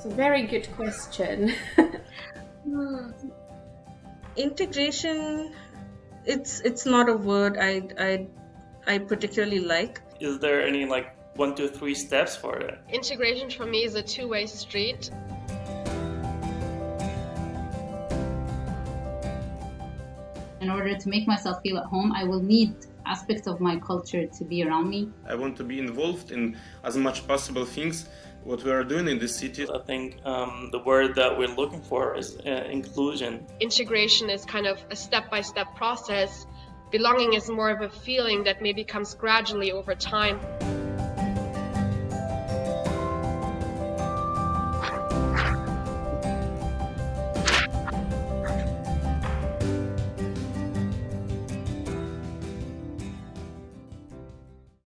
It's a very good question. Hmm. Integration, it's it's not a word I I I particularly like. Is there any like one, two, three steps for it? Integration for me is a two-way street. In order to make myself feel at home, I will need aspects of my culture to be around me. I want to be involved in as much possible things what we are doing in this city. I think um, the word that we're looking for is uh, inclusion. Integration is kind of a step-by-step process. Belonging is more of a feeling that maybe comes gradually over time.